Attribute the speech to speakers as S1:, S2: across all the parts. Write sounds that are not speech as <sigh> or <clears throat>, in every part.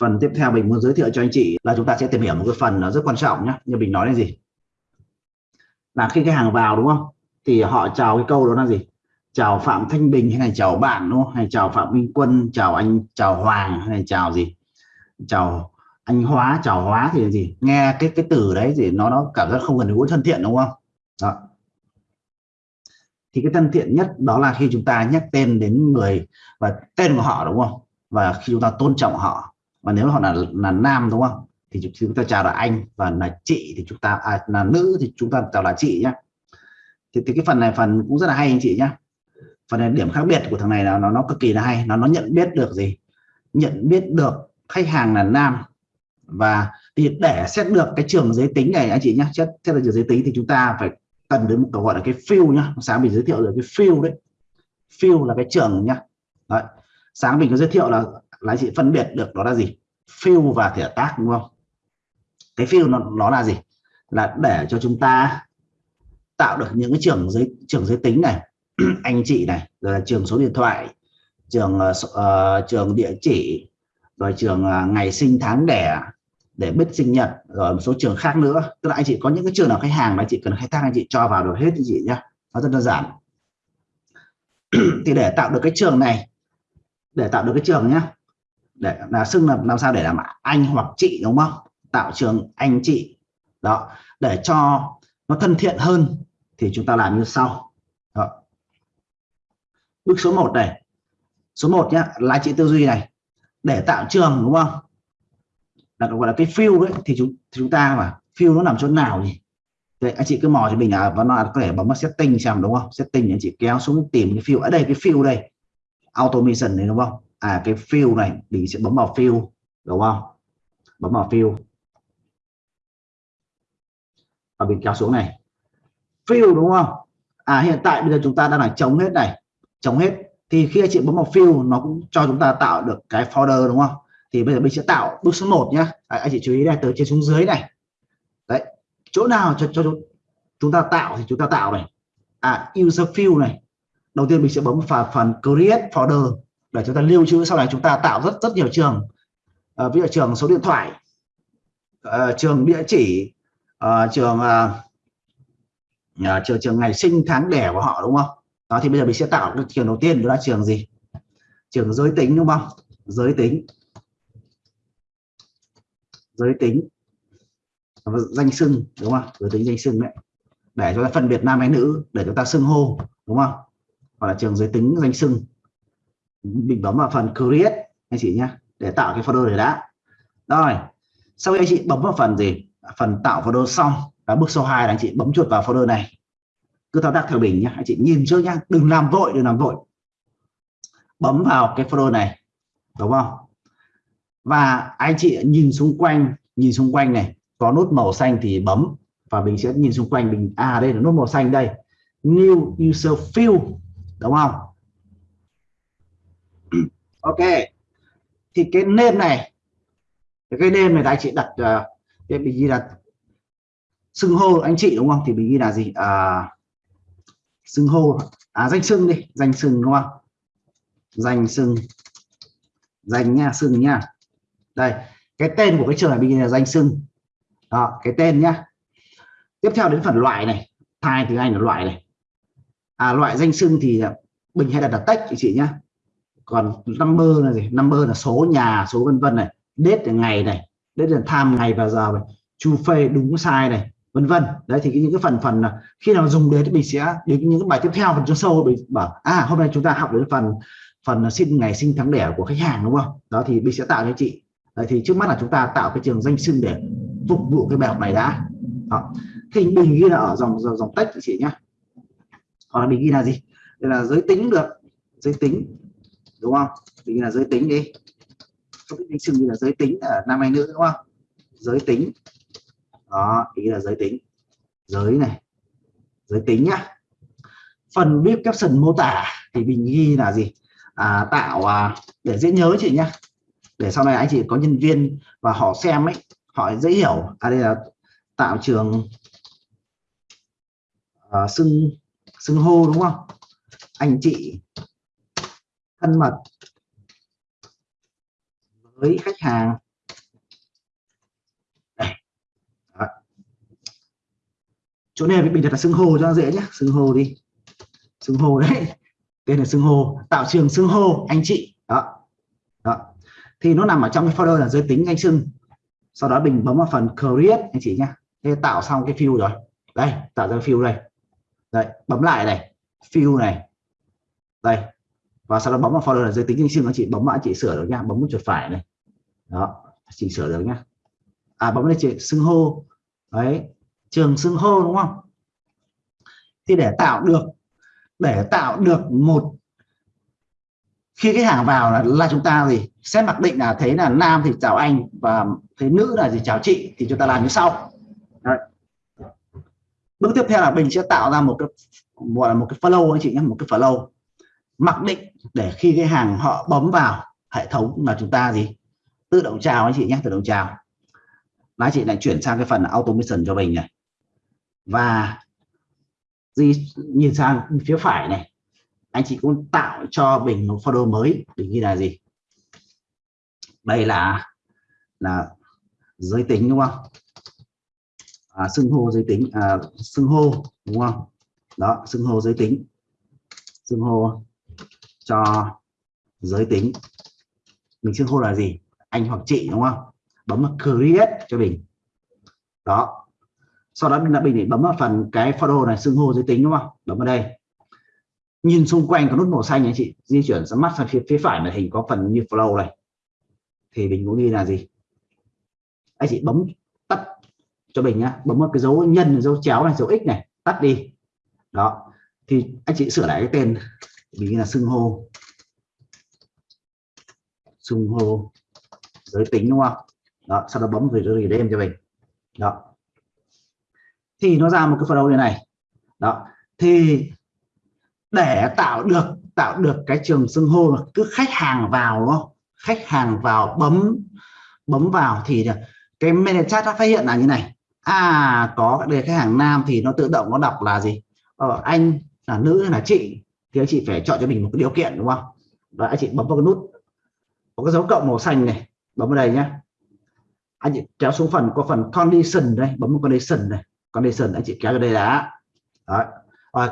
S1: phần tiếp theo mình muốn giới thiệu cho anh chị là chúng ta sẽ tìm hiểu một cái phần nó rất quan trọng nhé như mình nói là gì? Là khi cái hàng vào đúng không? Thì họ chào cái câu đó là gì? Chào Phạm Thanh Bình hay là chào bạn đúng không? Hay chào Phạm Minh Quân, chào anh, chào Hoàng hay chào gì? Chào anh Hóa, chào Hóa thì gì? Nghe cái cái từ đấy thì nó nó cảm giác không gần gũi thân thiện đúng không? Đó. thì cái thân thiện nhất đó là khi chúng ta nhắc tên đến người và tên của họ đúng không? Và khi chúng ta tôn trọng họ mà nếu họ là là nam đúng không? Thì chúng ta chào là anh và là chị thì chúng ta à, là nữ thì chúng ta chào là chị nhé thì, thì cái phần này phần cũng rất là hay anh chị nhé phần này điểm khác biệt của thằng này là nó nó cực kỳ là hay. Nó nó nhận biết được gì? Nhận biết được khách hàng là nam. Và thì để xét được cái trường giới tính này anh chị nhé xét xét được trường giới tính thì chúng ta phải cần đến một cái gọi là cái field nhá. Sáng mình giới thiệu được cái field đấy. Field là cái trường nhá. Đấy. sáng mình có giới thiệu là là anh chị phân biệt được đó là gì? Fill và thể tác đúng không? Cái fill nó, nó là gì? Là để cho chúng ta tạo được những cái trường giới trường giới tính này <clears throat> anh chị này rồi là trường số điện thoại trường uh, trường địa chỉ rồi trường uh, ngày sinh tháng đẻ để biết sinh nhật rồi một số trường khác nữa. Tức là anh chị có những cái trường nào khách hàng mà anh chị cần khai thác anh chị cho vào được hết anh chị nhá. Nó rất đơn giản. <clears throat> Thì để tạo được cái trường này để tạo được cái trường nhá để là xưng là làm sao để làm anh hoặc chị đúng không? Tạo trường anh chị. Đó để cho nó thân thiện hơn thì chúng ta làm như sau. Đó. bước số 1 này. Số 1 nhá là chị tư duy này. Để tạo trường đúng không? Là gọi là cái fill đấy thì chúng thì chúng ta mà fill nó nằm chỗ nào nhỉ? Đấy, anh chị cứ mò cho mình là và nó có thể bấm vào setting xem đúng không? Setting anh chị kéo xuống tìm cái fill ở đây cái fill đây. Automation này đúng không? À cái fill này mình sẽ bấm vào fill đúng không? Bấm vào fill. Và mình kéo xuống này. Fill đúng không? À hiện tại bây giờ chúng ta đang là chống hết này chống hết. Thì khi anh chị bấm vào fill nó cũng cho chúng ta tạo được cái folder đúng không? Thì bây giờ mình sẽ tạo bước số 1 nhá. À, anh chị chú ý này từ trên xuống dưới này. Đấy chỗ nào cho, cho chúng ta tạo thì chúng ta tạo này. À user fill này. Đầu tiên mình sẽ bấm vào phần create folder để chúng ta lưu trữ sau này chúng ta tạo rất rất nhiều trường. À, ví dụ trường số điện thoại à, trường địa chỉ à, trường à, trường trường ngày sinh tháng đẻ của họ đúng không? Đó thì bây giờ mình sẽ tạo cái trường đầu tiên đó là trường gì? Trường giới tính đúng không? Giới tính. Giới tính. Danh xưng đúng không? Giới tính danh xưng đấy. Để cho ta phân biệt nam hay nữ để chúng ta xưng hô đúng không? Hoặc là trường giới tính danh xưng mình bấm vào phần create, anh chị nhé để tạo cái folder này đã. Rồi, sau khi anh chị bấm vào phần gì? Phần tạo folder xong là bước số 2 là anh chị bấm chuột vào folder này. Cứ thao tác theo mình nhé anh chị nhìn trước nhá, đừng làm vội, đừng làm vội. Bấm vào cái folder này, đúng không? Và anh chị nhìn xung quanh, nhìn xung quanh này, có nút màu xanh thì bấm, và mình sẽ nhìn xung quanh mình à đây là nút màu xanh đây. New user field, đúng không? Ok. Thì cái nêm này cái nêm này anh chị đặt ờ, uh, mình ghi là xưng hô anh chị đúng không? Thì mình ghi là gì? À, xưng hô. À danh xưng đi danh xưng đúng không? Danh xưng. Danh nha xưng nha. Đây cái tên của cái trường này mình là danh xưng. Đó cái tên nhá. Tiếp theo đến phần loại này thai tiếng anh là loại này. À loại danh xưng thì bình hay đặt là text chị nhá còn number là gì? Number là số nhà số vân vân này. Date là ngày này. Date là time ngày và giờ này. Chu phê đúng sai này. Vân vân. Đấy thì những cái phần phần là khi nào dùng đến thì mình sẽ đến những cái bài tiếp theo phần cho sâu mình bảo à hôm nay chúng ta học đến phần phần à, sinh ngày sinh tháng đẻ của khách hàng đúng không? Đó thì mình sẽ tạo cho chị. Đấy, thì trước mắt là chúng ta tạo cái trường danh xưng để phục vụ cái bài học này đã. Đó. thì mình ghi là ở dòng dòng, dòng tách chị nhá. Hoặc là mình ghi là gì? Đây là giới tính được. Giới tính đúng không? Mình là giới tính đi. Không biết danh xưng như là giới tính là nam hay nữ đúng không? Giới tính. Đó ý là giới tính. Giới này. Giới tính nhá. Phần viết caption mô tả thì mình ghi là gì? À, tạo à, để dễ nhớ chị nhá. Để sau này anh chị có nhân viên và họ xem ấy họ dễ hiểu. À đây là tạo trường à, xưng xưng hô đúng không? Anh chị thân mật với khách hàng. Chỗ này mình đặt là xưng hô cho dễ nhé xưng hô đi. Xưng hô đấy. Tên là xưng hô. Tạo trường xưng hô, anh chị. Đó. Đó. Thì nó nằm ở trong cái folder là giới tính danh xưng sau đó mình bấm vào phần create, anh chị nhá. Thế tạo xong cái fill rồi. Đây, tạo ra fill đây. Đấy bấm lại này. Fill này. Đây và sau đó bấm vào folder là giới tính danh xưng anh chị bấm mã anh chị sửa được nha bấm một chuột phải này. Đó chị sửa được nhá à bấm lên chị xưng hô. Đấy trường xưng hô đúng không? Thì để tạo được để tạo được một khi cái hàng vào là, là chúng ta gì xét mặc định là thấy là nam thì chào anh và thấy nữ là gì chào chị thì chúng ta làm như sau. Đấy. bước tiếp theo là mình sẽ tạo ra một cái gọi là một cái follow anh chị nhé một cái follow mặc định để khi cái hàng họ bấm vào hệ thống là chúng ta gì? Tự động chào anh chị nhé tự động chào. Là chị lại chuyển sang cái phần automation cho mình này. Và gì nhìn sang phía phải này anh chị cũng tạo cho mình một folder mới định ghi là gì? Đây là là giới tính đúng không? À, xưng hô giới tính à, xưng hô đúng không? Đó xưng hô giới tính. Xưng hô cho giới tính. Mình xưng hô là gì? Anh hoặc chị, đúng không? Bấm vào create cho mình đó. Sau đó mình đã mình bấm vào phần cái photo này, xưng hô giới tính, đúng không? Bấm vào đây. Nhìn xung quanh có nút màu xanh anh chị. Di chuyển sang mắt sang phía phía phải màn hình có phần như flow này. Thì mình cũng đi là gì? Anh chị bấm tắt cho mình nhá. Bấm vào cái dấu nhân, dấu chéo này, dấu x này. Tắt đi. Đó. Thì anh chị sửa lại cái tên mình là xưng hô. Xưng hô giới tính đúng không? Đó sau đó bấm về rồi đêm cho mình. Đó. Thì nó ra một cái phần đầu như này. Đó. Thì để tạo được tạo được cái trường xưng hô là cứ khách hàng vào đúng không? Khách hàng vào bấm bấm vào thì cái menu chat nó phát hiện là như này. À có đề khách hàng nam thì nó tự động nó đọc là gì? Ờ, anh là nữ hay là chị? Thì anh chị phải chọn cho mình một cái điều kiện đúng không? Và anh chị bấm vào cái nút có cái dấu cộng màu xanh này bấm vào đây nhé anh chị kéo xuống phần có phần condition đây bấm vào condition này. Condition anh chị kéo vào đây đã. Đó. Rồi,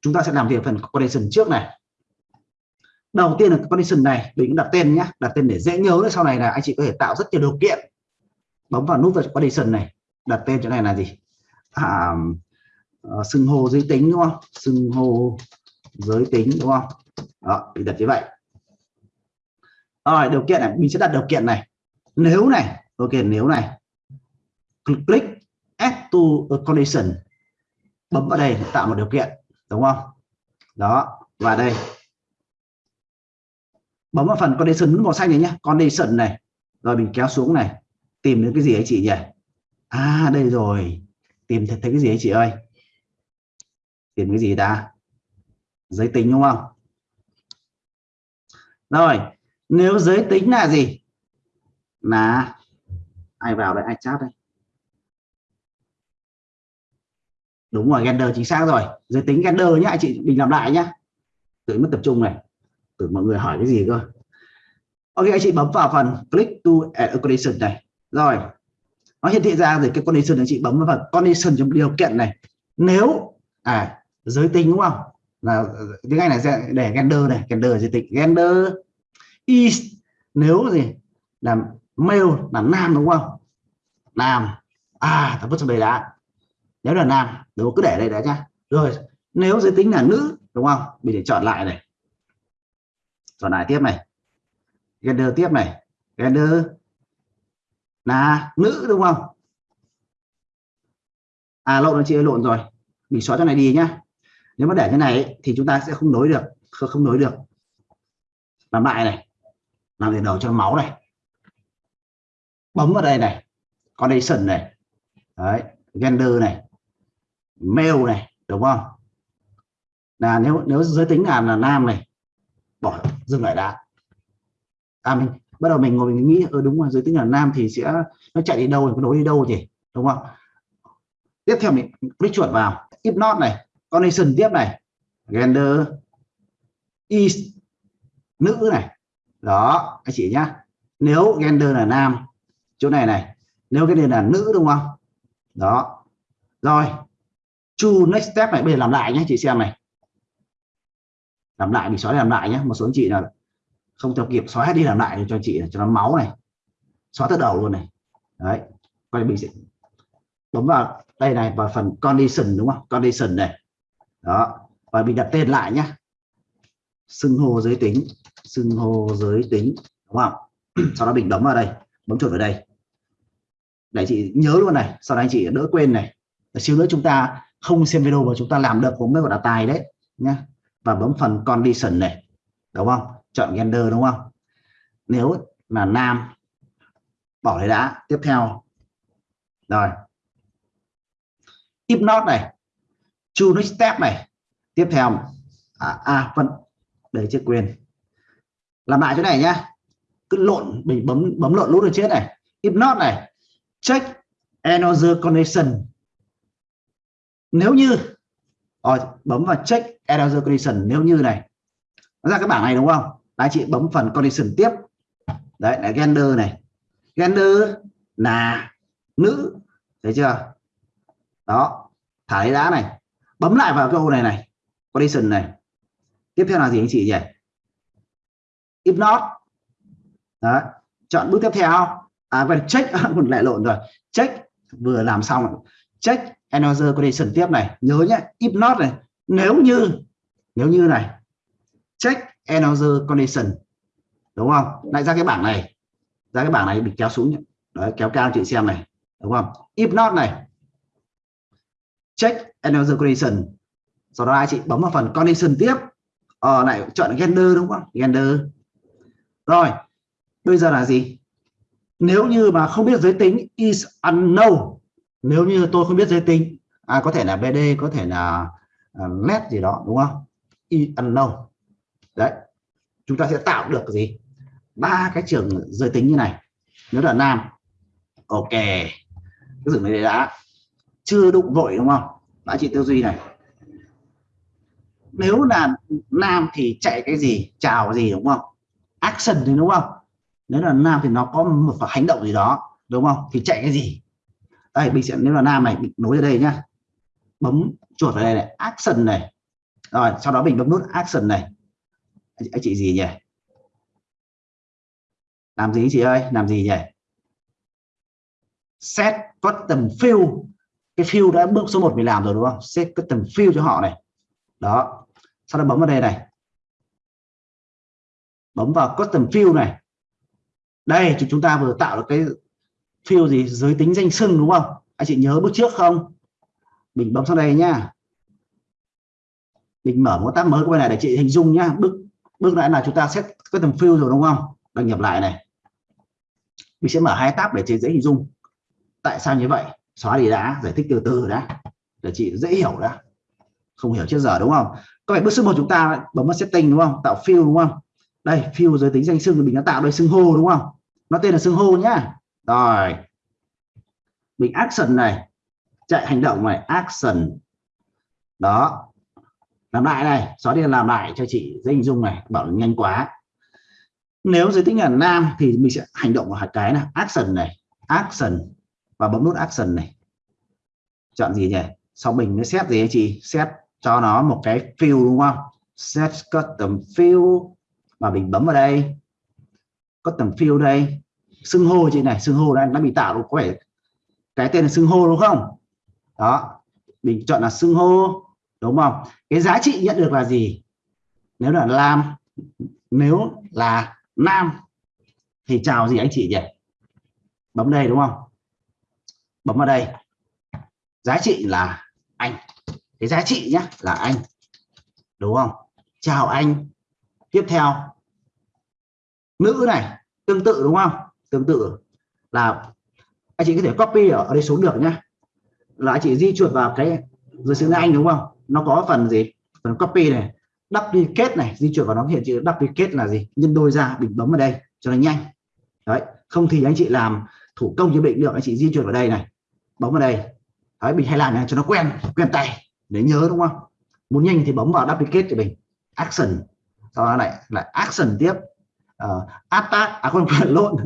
S1: chúng ta sẽ làm việc phần condition trước này. Đầu tiên là condition này mình cũng đặt tên nhé đặt tên để dễ nhớ sau này là anh chị có thể tạo rất nhiều điều kiện. Bấm vào nút vào condition này đặt tên chỗ này là gì? À, à, xưng hô giới tính đúng không? Xưng hô giới tính, đúng không? Đó mình đặt như vậy. Rồi, điều kiện này, mình sẽ đặt điều kiện này. Nếu này, ok, nếu này. Click add to a condition. Bấm vào đây để tạo một điều kiện, đúng không? Đó, và đây. Bấm vào phần condition màu xanh này nhé condition này. Rồi mình kéo xuống này. Tìm đến cái gì ấy chị nhỉ? À đây rồi. Tìm thấy cái gì ấy chị ơi? Tìm cái gì ta? Giới tính đúng không? Rồi, nếu giới tính là gì? Là ai vào đây? Ai chat đây? Đúng rồi, gender chính xác rồi. Giới tính gender nhá anh chị mình làm lại nhá. Tự mất tập trung này. Tưởng mọi người hỏi cái gì cơ. Ok, anh chị bấm vào phần click to add a condition này. Rồi, nó hiển thị ra rồi, cái condition anh chị bấm vào phần condition trong điều kiện này. Nếu à giới tính đúng không? Là tiếng anh là để gender này gender giới tính gender is nếu gì là male là nam đúng không? Nam. À ta vứt trong đây đã nếu là nam đúng cứ để đây đã nhá. Rồi nếu giới tính là nữ đúng không? Mình để chọn lại này. Chọn lại tiếp này. Gender tiếp này. Gender là nữ đúng không? À lộn chị ơi, lộn rồi. Mình xóa cho này đi nhá nếu mà để như này ấy, thì chúng ta sẽ không nối được không, nối được. Làm lại này làm để đầu cho máu này. Bấm vào đây này condition này. Đấy gender này. Male này đúng không? Là nếu nếu giới tính là là nam này bỏ dừng lại đã. À mình bắt đầu mình ngồi mình nghĩ ừ đúng rồi giới tính là nam thì sẽ nó chạy đi đâu nó nối đi đâu gì đúng không? Tiếp theo mình click chuột vào. If not này condition tiếp này. Gender is nữ này. Đó, anh chị nhá. Nếu gender là nam, chỗ này này. Nếu cái này là nữ đúng không? Đó. Rồi, chu next step này, bây giờ làm lại nhé chị xem này. Làm lại mình xóa làm lại nhé một số anh chị là không theo kịp, xóa hết đi làm lại cho chị, cho nó máu này. Xóa từ đầu luôn này. Đấy quay mình sẽ bấm vào đây này, vào phần condition đúng không? Condition này đó. Và mình đặt tên lại nhé xưng hô giới tính. Xưng hô giới tính. Đúng không? <clears throat> Sau đó mình bấm vào đây. Bấm chuột vào đây. Để chị nhớ luôn này. Sau đó anh chị đỡ quên này. Để xíu nữa chúng ta không xem video mà chúng ta làm được cũng mới gọi là tài đấy nhé và bấm phần condition này. Đúng không? Chọn gender đúng không? Nếu là nam, bỏ đấy đã. Tiếp theo. Rồi. If not này. True next step này. Tiếp theo à, à vẫn để chưa quên làm lại chỗ này nhá. Cứ lộn mình bấm bấm lộn lút rồi chết này. If not này check another condition. Nếu như rồi bấm vào check another condition nếu như này. Nó ra cái bảng này đúng không? Là chị bấm phần condition tiếp. Đấy là gender này. Gender là nữ. Thấy chưa? Đó thả đá này bấm lại vào câu này này condition này. Tiếp theo là gì anh chị nhỉ? If not. Đó chọn bước tiếp theo. À và check <laughs> còn lại lộn rồi. Check, vừa làm xong check another condition tiếp này. Nhớ nhé, if not này. Nếu như nếu như này. Check another condition. Đúng không? Lại ra cái bảng này. Ra cái bảng này bị kéo xuống đấy, kéo cao chị xem này. Đúng không? If not này check another condition sau đó anh chị bấm vào phần condition tiếp. Ờ lại chọn gender đúng không? Gender. Rồi bây giờ là gì? Nếu như mà không biết giới tính is unknown. Nếu như tôi không biết giới tính à, có thể là BD có thể là uh, gì đó đúng không? Is unknown. Đấy chúng ta sẽ tạo được gì? Ba cái trường giới tính như này. Nếu là nam ok. Cái dừng này đã chưa đụng vội đúng không? Đã chị tư duy này. Nếu là nam thì chạy cái gì, chào gì, đúng không? Action thì đúng không? Nếu là nam thì nó có một hành động gì đó, đúng không? Thì chạy cái gì? Đây mình sẽ nếu là nam này, mình nối ở đây nhá. Bấm chuột vào đây này, action này. Rồi, sau đó mình bấm nút action này. Anh chị gì nhỉ? Làm gì chị ơi? Làm gì nhỉ? Set custom field cái field đã bước số 1 mình làm rồi, đúng không? Set custom field cho họ này. Đó. Sau đó bấm vào đây này. Bấm vào custom field này. Đây, chúng ta vừa tạo được cái field gì? Giới tính danh xưng, đúng không? Anh chị nhớ bước trước không? Mình bấm sang đây nhá. Mình mở một tab mới quay này để chị hình dung nhá. Bước bước lại là chúng ta set custom field rồi, đúng không? Đăng nhập lại này. Mình sẽ mở hai tab để chị dễ hình dung. Tại sao như vậy? Xóa đi đã, giải thích từ từ đã, để chị dễ hiểu đã. Không hiểu trước giờ đúng không? Có phải bước số một chúng ta, bấm vào setting đúng không? Tạo field đúng không? Đây, field giới tính danh xưng mình đã tạo đây, xưng hô đúng không? Nó tên là xưng hô nhá. Rồi. Mình action này, chạy hành động này, action. Đó. Làm lại này, xóa đi làm lại cho chị dễ hình dung này, bảo nhanh quá. Nếu giới tính là nam thì mình sẽ hành động vào cái này, action này, action và bấm nút action này. Chọn gì nhỉ? Sau mình mới xét gì anh chị? Xét cho nó một cái fill đúng không? Set custom fill. Và mình bấm vào đây. Custom fill đây. Xưng hô chị này, xưng hô đây nó bị tạo được có vẻ cái tên là xưng hô đúng không? Đó. Mình chọn là xưng hô. Đúng không? Cái giá trị nhận được là gì? Nếu là nam nếu là nam thì chào gì anh chị nhỉ? Bấm đây đúng không? Bấm vào đây. Giá trị là anh. Cái giá trị nhé là anh. Đúng không? Chào anh. Tiếp theo. Nữ này, tương tự đúng không? Tương tự. Là anh chị có thể copy ở đây xuống được nhé là anh chị di chuột vào cái dưới xứ anh đúng không? Nó có phần gì? Phần copy này, duplicate này, di chuyển vào nó hiện chữ duplicate là gì? Nhân đôi ra mình bấm vào đây cho nó nhanh. Đấy, không thì anh chị làm thủ công như bệnh được, anh chị di chuyển vào đây này bấm vào đây. Đấy mình hay làm này cho nó quen quen tay để nhớ đúng không? Muốn nhanh thì bấm vào duplicate cho mình. Action. Sau đó lại lại action tiếp. Uh, attack à không phải lộn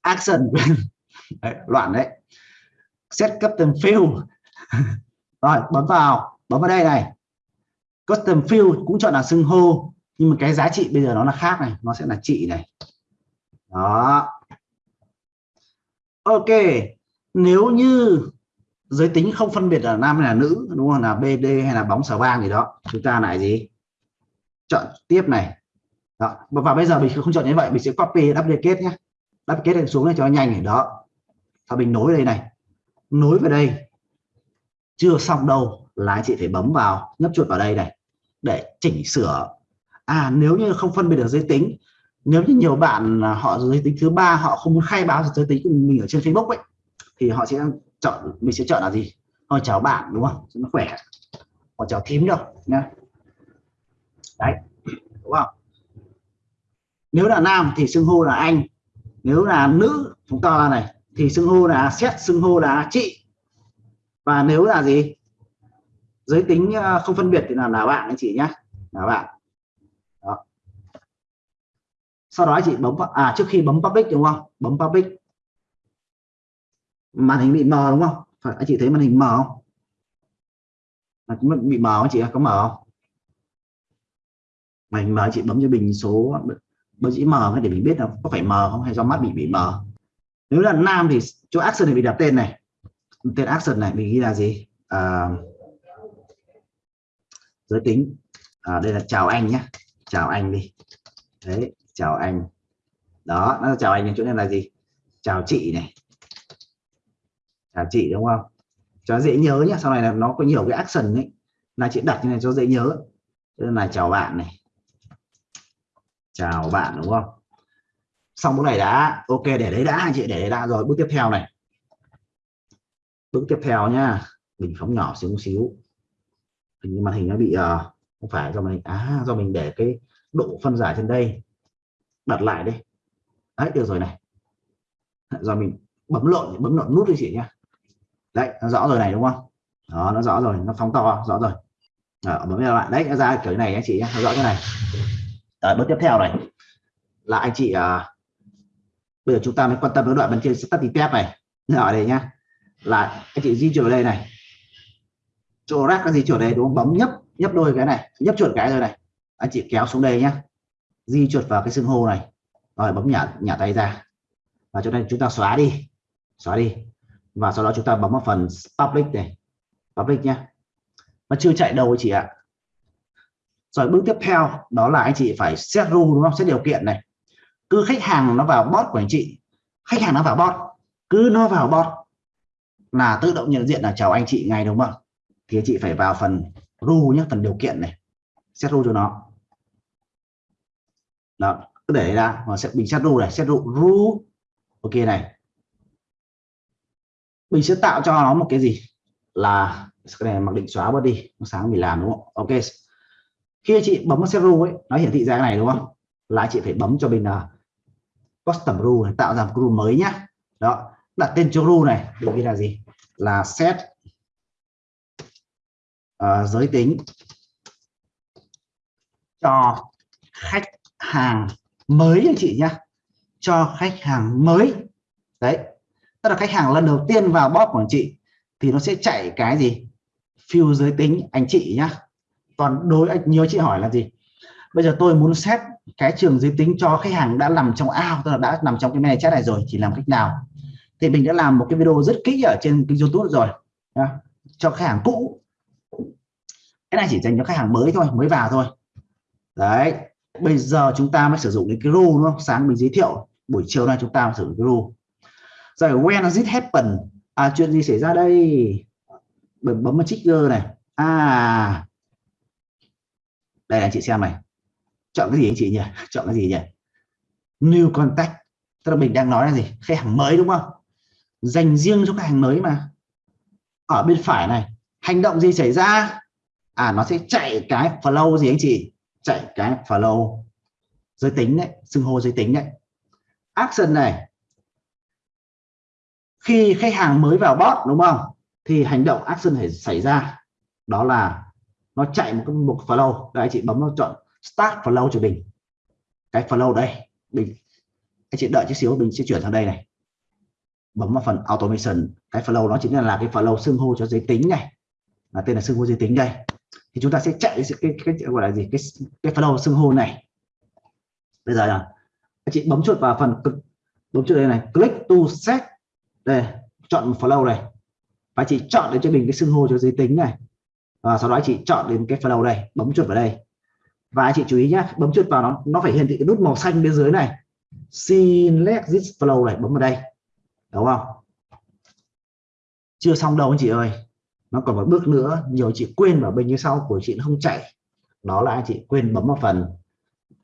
S1: action. Đấy, loạn đấy. Set custom field rồi bấm vào. Bấm vào đây này. Custom field cũng chọn là xưng hô nhưng mà cái giá trị bây giờ nó là khác này nó sẽ là chị này. Đó ok, nếu như giới tính không phân biệt là nam hay là nữ, đúng không? Là bd hay là bóng xà vang gì đó, chúng ta lại gì? Chọn tiếp này. Đó. và bây giờ mình không chọn như vậy, mình sẽ copy duplicate nhé. Duplicate xuống này cho nó nhanh này, đó. Và mình nối đây này. Nối vào đây. Chưa xong đâu là anh chị phải bấm vào, nhấp chuột vào đây này, để chỉnh sửa. À nếu như không phân biệt được giới tính nếu như nhiều bạn họ giới tính thứ ba, họ không muốn khai báo giới tính của mình ở trên Facebook ấy, thì họ sẽ chọn, mình sẽ chọn là gì? Họ chào bạn, đúng không? Nó khỏe. Họ chào thím đâu, nhá. Đấy, đúng không? Nếu là nam thì xưng hô là anh. Nếu là nữ, chúng ta này, thì xưng hô là xét xưng hô là chị. Và nếu là gì? Giới tính ờ, không phân biệt thì là là bạn anh chị nhé là bạn sau đó chị bấm à trước khi bấm public đúng không? Bấm public. Màn hình bị mờ đúng không? Phải anh chị thấy màn hình mờ không? À, bị mờ anh chị có mờ không? Màn hình mờ chị bấm cho bình số bấm chỉ mờ để mình biết là có phải mờ không hay do mắt bị bị mờ. Nếu là nam thì chỗ action này bị đặt tên này. Tên action này mình ghi là gì? À, giới tính. À, đây là chào anh nhé. Chào anh đi. Đấy chào anh. Đó nó chào anh chỗ này là gì? Chào chị này. Chào chị đúng không? Cho dễ nhớ nhé sau này là nó có nhiều cái action ấy là chị đặt như này cho dễ nhớ. Đây là chào bạn này. Chào bạn đúng không? Xong bước này đã ok để đấy đã chị để đấy đã rồi. Bước tiếp theo này. Bước tiếp theo nhá. Mình phóng nhỏ xíu xíu. Hình như màn hình nó bị uh, không phải do mình à do mình để cái độ phân giải trên đây đặt lại đi. Đấy được rồi này. Giờ mình bấm lộn bấm lộn nút đi chị nhé đấy nó rõ rồi này đúng không? Đó nó rõ rồi nó phóng to rõ rồi. Đó, bấm lại. Đấy nó ra kiểu này anh chị nhé nó rõ cái này. Đó, bước tiếp theo này. Là anh chị à, bây giờ chúng ta mới quan tâm đến đoạn bên trên study tab này. Ở đây nhá. Là anh chị di chuyển đây này. Chỗ rác cái di chuyển đây đúng không? Bấm nhấp nhấp đôi cái này nhấp chuột cái rồi này. Anh chị kéo xuống đây nhá di chuột vào cái xưng hô này. Rồi, bấm nhả nhả tay ra. Và cho nên chúng ta xóa đi xóa đi. Và sau đó chúng ta bấm vào phần public này. Public nhé nó chưa chạy đâu chị ạ. Rồi, bước tiếp theo, đó là anh chị phải set rule, đúng không? Set điều kiện này. Cứ khách hàng nó vào bot của anh chị. Khách hàng nó vào bot. Cứ nó vào bot là tự động nhận diện là chào anh chị ngay, đúng không? Thì anh chị phải vào phần rule nhé phần điều kiện này. Set rule cho nó đó cứ để ra và sẽ mình set rule này set rule rule. Ok này. Mình sẽ tạo cho nó một cái gì? Là cái này mặc định xóa bớt đi sáng mình làm đúng không? Ok. Khi chị bấm xét set rule ấy nó hiển thị ra cái này đúng không? Là chị phải bấm cho mình là custom rule này, tạo ra một rule mới nhá. Đó đặt tên cho rule này được ghi là gì? Là set uh, giới tính cho khách hàng mới anh chị nhá, cho khách hàng mới. Đấy, tức là khách hàng lần đầu tiên vào bot của anh chị thì nó sẽ chạy cái gì? Phiêu giới tính anh chị nhá. Còn đối anh nhiều chị hỏi là gì? Bây giờ tôi muốn xét cái trường giới tính cho khách hàng đã nằm trong ao, tức là đã nằm trong cái này chat này rồi, thì làm cách nào? Thì mình đã làm một cái video rất kỹ ở trên kênh youtube rồi, nhá. cho khách hàng cũ. Cái này chỉ dành cho khách hàng mới thôi, mới vào thôi. Đấy bây giờ chúng ta mới sử dụng cái rule, đúng không? Sáng mình giới thiệu, buổi chiều nay chúng ta sử dụng cái rule. Rồi, when does it happen à chuyện gì xảy ra đây? Bấm bấm vào trigger này. À. Đây là chị xem này. Chọn cái gì anh chị nhỉ? <laughs> Chọn cái gì nhỉ? New contact. Tức là mình đang nói là gì? Khách hàng mới, đúng không? Dành riêng cho khách hàng mới mà. Ở bên phải này. Hành động gì xảy ra? À nó sẽ chạy cái flow gì anh chị? Chạy cái flow giới tính đấy xưng hô giới tính đấy. Action này khi khách hàng mới vào bot đúng không? Thì hành động action phải xảy ra. Đó là nó chạy một cái mục flow đấy chị bấm nó chọn start flow cho mình. Cái flow đây mình anh chị đợi chút xíu mình sẽ chuyển sang đây này. Bấm vào phần automation. Cái flow nó chính là, là cái flow xưng hô cho giới tính này. Là tên là xưng hô giới tính đây thì chúng ta sẽ chạy cái, cái, cái gọi là gì? Cái cái flow xưng hô này. Bây giờ là anh chị bấm chuột vào phần bấm chuột đây này. Click to set. Đây chọn flow này. Và chị chọn để cho mình cái xưng hô cho giới tính này. Và sau đó chị chọn đến cái flow đây bấm chuột vào đây. Và chị chú ý nhé bấm chuột vào nó nó phải hiển thị cái nút màu xanh bên dưới này. Select this flow này bấm vào đây. Đúng không? Chưa xong đâu anh chị ơi nó còn một bước nữa nhiều chị quên vào bên như sau của chị nó không chạy. Đó là anh chị quên bấm vào phần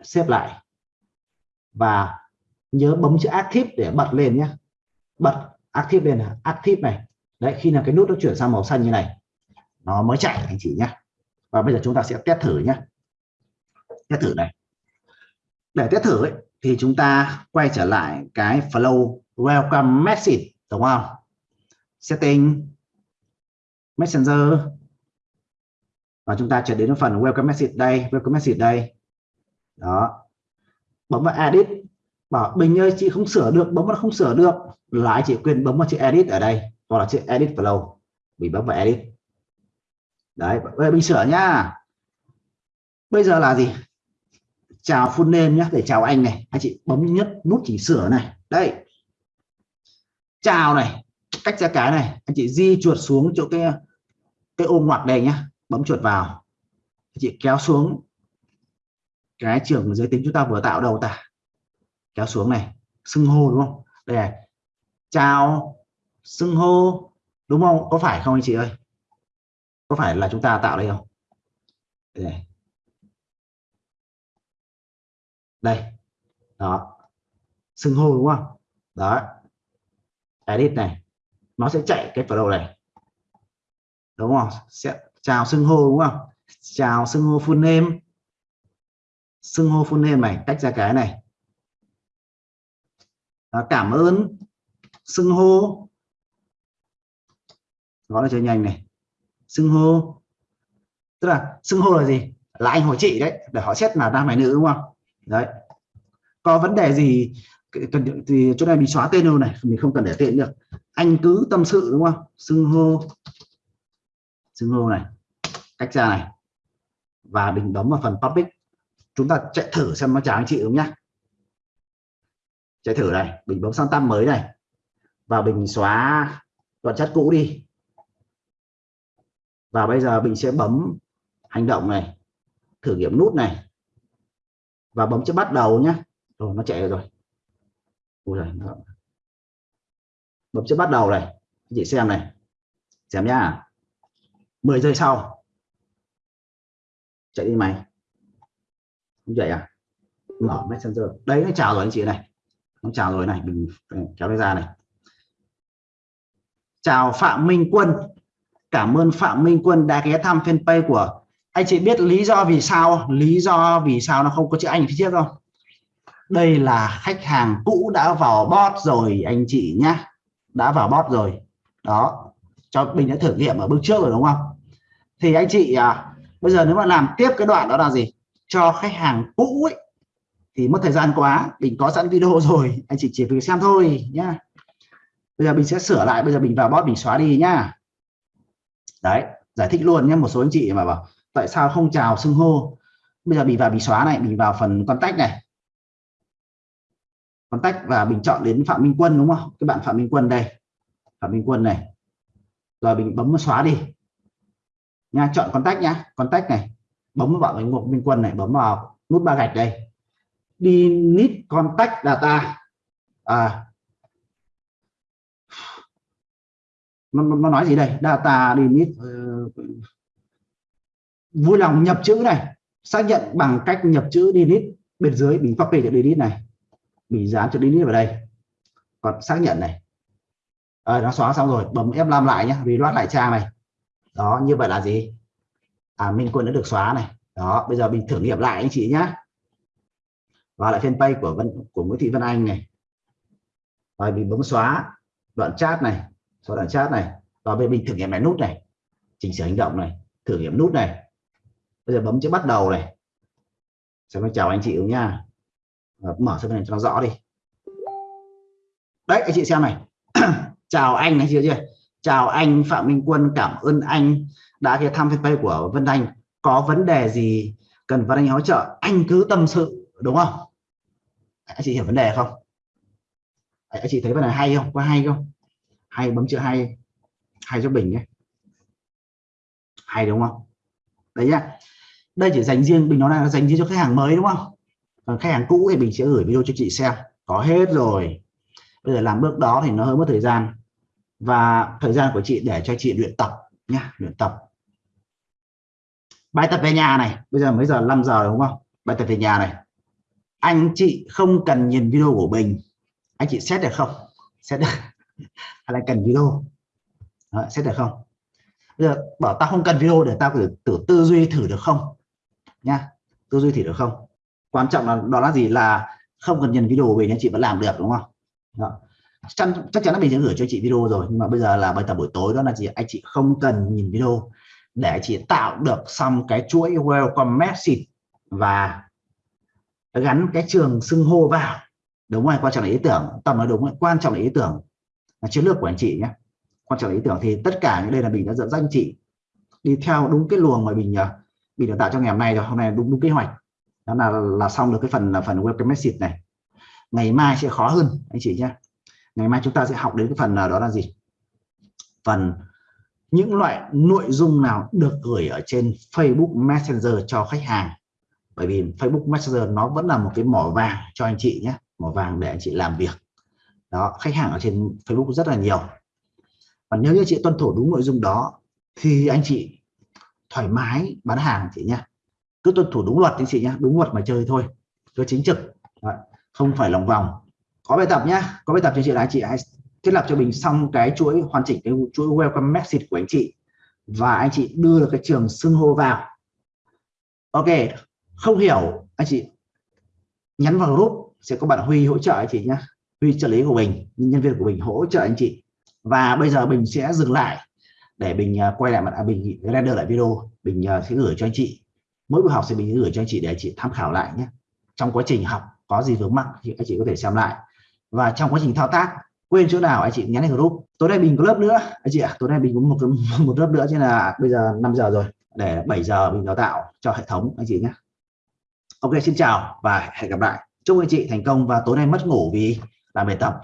S1: xếp lại. Và nhớ bấm chữ active để bật lên nhé. Bật active lên là active này. Đấy khi nào cái nút nó chuyển sang màu xanh như này nó mới chạy anh chị nhé. Và bây giờ chúng ta sẽ test thử nhé. Test thử này. Để test thử ấy, thì chúng ta quay trở lại cái flow welcome message đúng không? Setting messenger. Và chúng ta trở đến phần welcome message đây, welcome message đây. Đó. Bấm vào edit. Bảo, bình ơi, chị không sửa được, bấm vào không sửa được. Là chị quyền bấm vào chữ edit ở đây, hoặc là chữ edit flow. Mình bấm vào edit. Đấy, bây giờ mình sửa nhá. Bây giờ là gì? Chào full name nhé để chào anh này. Anh chị bấm nhất nút chỉnh sửa này. Đây. Chào này. Cách ra cái này. Anh chị di chuột xuống chỗ cái cái ôm ngoặc đây nhá bấm chuột vào. Anh chị kéo xuống cái trường giới tính chúng ta vừa tạo đầu ta? Kéo xuống này xưng hô đúng không? Đây này chào xưng hô đúng không? Có phải không anh chị ơi? Có phải là chúng ta tạo đây không? Đây, này. đây. đó. Xưng hô đúng không? Đó. Edit này. Nó sẽ chạy cái flow này đúng không? Sẽ chào xưng hô đúng không? Chào xưng hô full name. Xưng hô full name này tách ra cái này. À, cảm ơn xưng hô. Gọi là cho nhanh này. Xưng hô. Tức là xưng hô là gì? Là anh hỏi chị đấy để họ xét là nam hay nữ đúng không? Đấy. Có vấn đề gì cần thì chỗ này bị xóa tên luôn này mình không cần để tên được. Anh cứ tâm sự đúng không? Xưng hô xưng hô này cách ra này và mình bấm vào phần public. Chúng ta chạy thử xem nó chào anh chị đúng nhá? Chạy thử này mình bấm sang tab mới này và mình xóa đoạn chat cũ đi. Và bây giờ mình sẽ bấm hành động này thử nghiệm nút này và bấm chữ bắt đầu nhé rồi nó chạy rồi. Ui giời, bấm chữ bắt đầu này chị xem này. Xem nhá. 10 giây sau. Chạy đi mày không chạy à? Mở messenger. Đấy nó chào rồi anh chị này. Nó chào rồi này, mình kéo ra này. Chào Phạm Minh Quân. Cảm ơn Phạm Minh Quân đã ghé thăm fanpage của anh chị. Biết lý do vì sao lý do vì sao nó không có chữ anh phía trước không? Đây là khách hàng cũ đã vào bot rồi, anh chị nhá. Đã vào bot rồi. Đó. Cho mình đã thử nghiệm ở bước trước rồi đúng không? Thì anh chị à, bây giờ nếu mà làm tiếp cái đoạn đó là gì? Cho khách hàng cũ ấy thì mất thời gian quá mình có sẵn video <laughs> rồi anh chị chỉ việc xem thôi nhá. Bây giờ mình sẽ sửa lại bây giờ mình vào bot mình xóa đi nhá. Đấy giải thích luôn nhé một số anh chị mà bảo tại sao không chào xưng hô? Bây giờ mình vào mình xóa này mình vào phần contact này. Contact và mình chọn đến Phạm Minh Quân đúng không? Các bạn Phạm Minh Quân đây. Phạm Minh Quân này. Rồi mình bấm xóa đi nha chọn contact nhá. Contact này bấm vào cái mục Minh Quân này bấm vào nút ba gạch đây. Đi nít contact data. À. Nó, nó nói gì đây? Data limit uh, ờ, vui lòng nhập chữ này. Xác nhận bằng cách nhập chữ delete bên dưới mình copy chữ delete này. Mình dán chữ delete vào đây. Còn xác nhận này. À, nó xóa xong rồi bấm F5 lại nhé reload lại trang này đó, như vậy là gì? À Minh Quân đã được xóa này. Đó, bây giờ mình thử nghiệm lại anh chị nhé vào lại fanpage của Vân, của Nguyễn Thị Vân Anh này. Rồi mình bấm xóa đoạn chat này, xóa đoạn chat này. Và bên mình thử nghiệm lại nút này. Chỉnh sửa hành động này, thử nghiệm nút này. Bây giờ bấm chữ bắt đầu này. Xem nó chào anh chị nha và mở xem này cho nó rõ đi. Đấy, anh chị xem này. <clears throat> Chào anh này chưa chưa? Chào anh Phạm Minh Quân, cảm ơn anh đã ghé thăm fanpage của Vân Anh. Có vấn đề gì cần Vân Anh hỗ trợ, anh cứ tâm sự, đúng không? Anh chị hiểu vấn đề không? Anh chị thấy vấn đề hay không? Có hay không? Hay bấm chữ hay hay cho bình nhé. Hay đúng không? Đấy nhá. Đây chỉ dành riêng, bình nó là dành riêng cho khách hàng mới đúng không? Còn khách hàng cũ thì bình sẽ gửi video cho chị xem. Có hết rồi. Bây giờ làm bước đó thì nó hơi mất thời gian và thời gian của chị để cho chị luyện tập nhá luyện tập. Bài tập về nhà này bây giờ mấy giờ 5 giờ đúng không? Bài tập về nhà này. Anh chị không cần nhìn video của mình. Anh chị xét được không? Xét được. <laughs> Hay là cần video? Đó, xét được không? Bây giờ bảo tao không cần video để tao thử, thử tư duy thử được không? Nha tư duy thử được không? Quan trọng là đó là gì? Là không cần nhìn video của mình anh chị vẫn làm được đúng không? Đó chắc, chắc chắn là mình sẽ gửi cho chị video rồi nhưng mà bây giờ là bài tập buổi tối đó là gì anh chị không cần nhìn video để chị tạo được xong cái chuỗi welcome message và gắn cái trường xưng hô vào. Đúng rồi quan trọng là ý tưởng. Tâm nói đúng rồi. quan trọng là ý tưởng. Là chiến lược của anh chị nhé. Quan trọng là ý tưởng thì tất cả những đây là mình đã dẫn dắt anh chị đi theo đúng cái luồng mà mình ờ, mình đã tạo cho ngày hôm nay rồi. Hôm nay đúng đúng kế hoạch. Đó là là xong được cái phần là phần welcome message này. Ngày mai sẽ khó hơn anh chị nhé ngày mai chúng ta sẽ học đến cái phần là đó là gì? Phần những loại nội dung nào được gửi ở trên Facebook Messenger cho khách hàng? Bởi vì Facebook Messenger nó vẫn là một cái mỏ vàng cho anh chị nhé, mỏ vàng để anh chị làm việc. Đó, khách hàng ở trên Facebook rất là nhiều. Và nếu như chị tuân thủ đúng nội dung đó, thì anh chị thoải mái bán hàng chị nhé. Cứ tuân thủ đúng luật anh chị nhé, đúng luật mà chơi thôi. Cứ chính trực. Không phải lòng vòng có bài tập nhá có bài tập cho chị là anh chị hãy thiết lập cho mình xong cái chuỗi hoàn chỉnh cái chuỗi welcome message của anh chị. Và anh chị đưa được cái trường xưng hô vào. Ok không hiểu anh chị nhắn vào group sẽ có bạn Huy hỗ trợ anh chị nhé Huy trợ lý của mình nhân viên của mình hỗ trợ anh chị. Và bây giờ mình sẽ dừng lại để mình à, quay lại mặt à, mình render lại video. Mình à, sẽ gửi cho anh chị. Mỗi buổi học sẽ mình gửi cho anh chị để anh chị tham khảo lại nhé trong quá trình học có gì vướng mắc thì anh chị có thể xem lại và trong quá trình thao tác quên chỗ nào anh chị nhắn lên group. Tối nay mình có lớp nữa. Anh chị ạ à, tối nay mình có một <laughs> một lớp nữa cho là bây giờ 5 giờ rồi. Để 7 giờ mình đào tạo cho hệ thống anh chị nhé. Ok xin chào và hẹn gặp lại. Chúc anh chị thành công và tối nay mất ngủ vì làm bài tập.